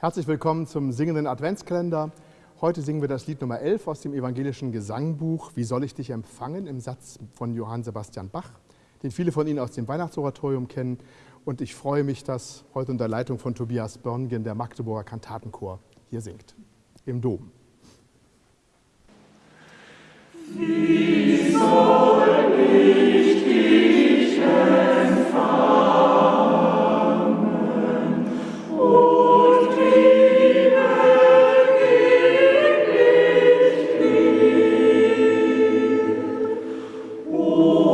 Herzlich willkommen zum singenden Adventskalender. Heute singen wir das Lied Nummer 11 aus dem evangelischen Gesangbuch Wie soll ich dich empfangen im Satz von Johann Sebastian Bach, den viele von Ihnen aus dem Weihnachtsoratorium kennen. Und ich freue mich, dass heute unter Leitung von Tobias Börngen der Magdeburger Kantatenchor hier singt, im Dom. Wie Oh.